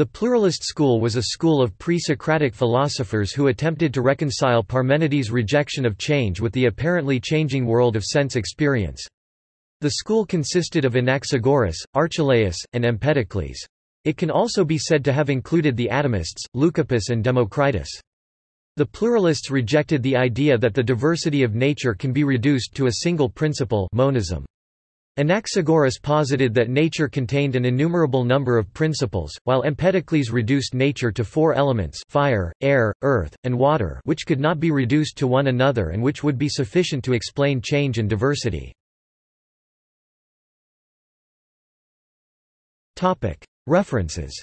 The pluralist school was a school of pre-Socratic philosophers who attempted to reconcile Parmenides' rejection of change with the apparently changing world of sense experience. The school consisted of Anaxagoras, Archelaus, and Empedocles. It can also be said to have included the atomists, Leucippus and Democritus. The pluralists rejected the idea that the diversity of nature can be reduced to a single principle monism. Anaxagoras posited that nature contained an innumerable number of principles, while Empedocles reduced nature to four elements fire, air, earth, and water which could not be reduced to one another and which would be sufficient to explain change and diversity. References